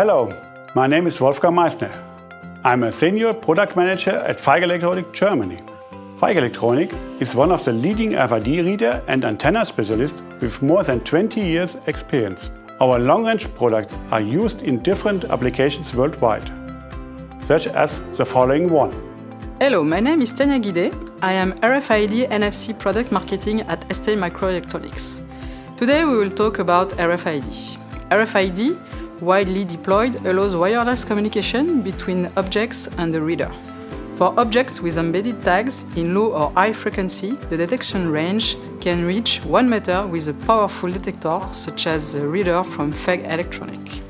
Hello, my name is Wolfgang Meissner. I'm a senior product manager at Feig Electronic Germany. Feig Electronic is one of the leading RFID reader and antenna specialists with more than 20 years experience. Our long-range products are used in different applications worldwide, such as the following one. Hello, my name is Tania Guidet. I am RFID NFC product marketing at ST Microelectronics. Today we will talk about RFID. RFID, widely deployed, allows wireless communication between objects and the reader. For objects with embedded tags in low or high frequency, the detection range can reach 1 meter with a powerful detector such as the reader from Feig Electronic.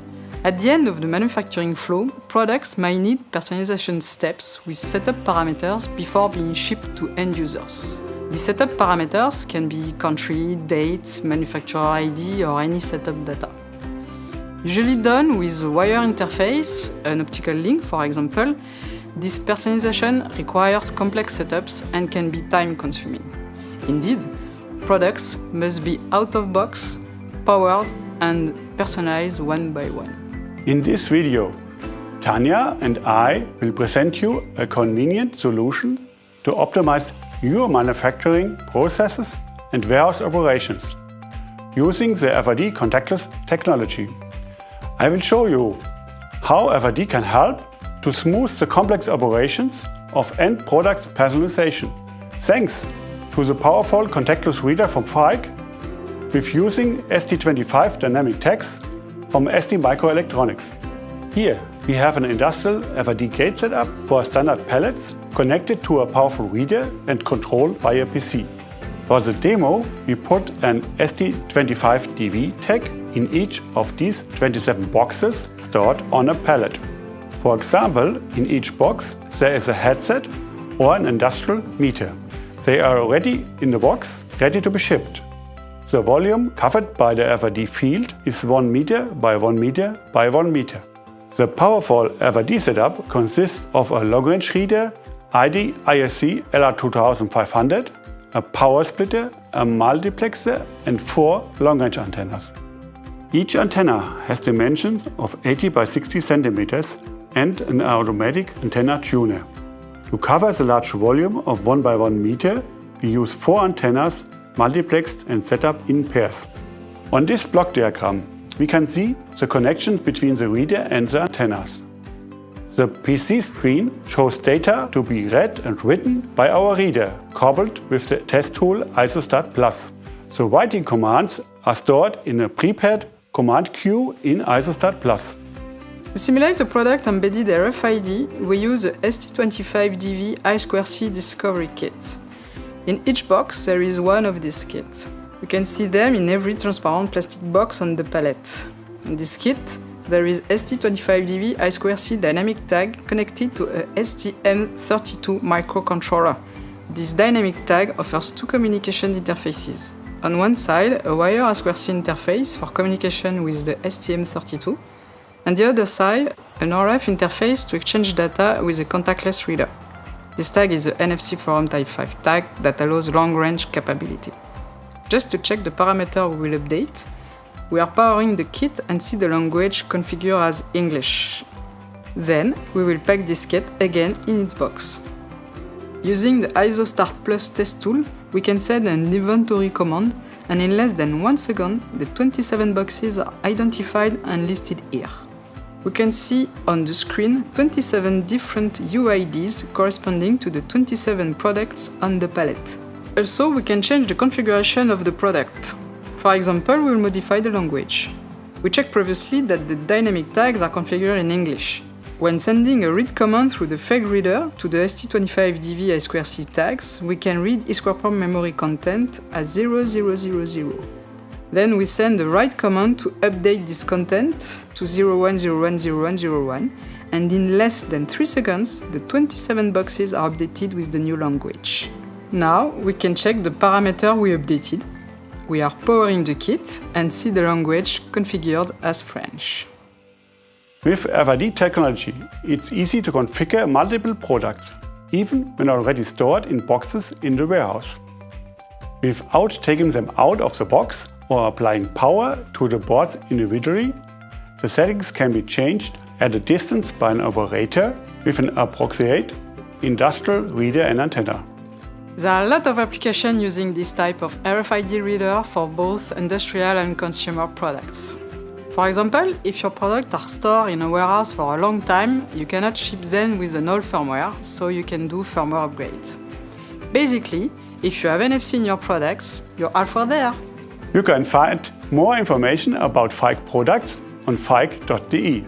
At the end of the manufacturing flow, products may need personalization steps with setup parameters before being shipped to end users. The setup parameters can be country, date, manufacturer ID or any setup data. Usually done with a wire interface, an optical link for example, this personalization requires complex setups and can be time-consuming. Indeed, products must be out-of-box, powered and personalized one by one. In this video, Tanya and I will present you a convenient solution to optimize your manufacturing processes and warehouse operations using the RFID contactless technology. I will show you how RFID can help to smooth the complex operations of end products personalization. Thanks to the powerful contactless reader from Feig with using ST25 dynamic tags from ST Microelectronics. Here we have an industrial RFID gate setup for standard pallets connected to a powerful reader and controlled by a PC. For the demo, we put an ST25DV tag in each of these 27 boxes stored on a pallet. For example, in each box there is a headset or an industrial meter. They are already in the box, ready to be shipped. The volume covered by the RFID field is 1 meter by 1 meter by 1 meter. The powerful RFID setup consists of a long-range reader, ID ISC LR2500, a power splitter, a multiplexer and four long-range antennas. Each antenna has dimensions of 80 by 60 centimeters and an automatic antenna tuner. To cover the large volume of 1 by 1 meter, we use four antennas multiplexed and set up in pairs. On this block diagram, we can see the connections between the reader and the antennas. The PC screen shows data to be read and written by our reader, coupled with the test tool ISOStart Plus. The writing commands are stored in a prepared command queue in ISOStart Plus. To simulate a product embedded RFID, we use a ST25DV I2C Discovery Kit. In each box there is one of these kits. You can see them in every transparent plastic box on the pallet. In this kit, there is ST25DV I2C dynamic tag connected to a STM32 microcontroller. This dynamic tag offers two communication interfaces. On one side, a wire I2C interface for communication with the STM32, and the other side, an RF interface to exchange data with a contactless reader. This tag is the NFC Forum Type 5 tag that allows long-range capability. Just to check the parameter we will update, we are powering the kit and see the language configured as English. Then, we will pack this kit again in its box. Using the ISOStart Plus test tool, we can send an inventory command and in less than one second, the 27 boxes are identified and listed here we can see on the screen 27 different UIDs corresponding to the 27 products on the pallet. Also, we can change the configuration of the product. For example, we will modify the language. We checked previously that the dynamic tags are configured in English. When sending a read command through the Feig reader to the ST25DV I2C tags, we can read EEPROM memory content as 0000. Then we send a write command to update this content to 01010101 and in less than 3 seconds the 27 boxes are updated with the new language. Now we can check the parameter we updated. We are powering the kit and see the language configured as French. With RFID technology, it's easy to configure multiple products, even when already stored in boxes in the warehouse. Without taking them out of the box, or applying power to the boards individually, The settings can be changed at a distance by an operator with an approximate industrial reader and antenna. There are a lot of applications using this type of RFID reader for both industrial and consumer products. For example, if your products are stored in a warehouse for a long time, you cannot ship them with an old firmware, so you can do firmware upgrades. Basically, if you have NFC in your products, you're for there. You can find more information about Feig products on feig.de.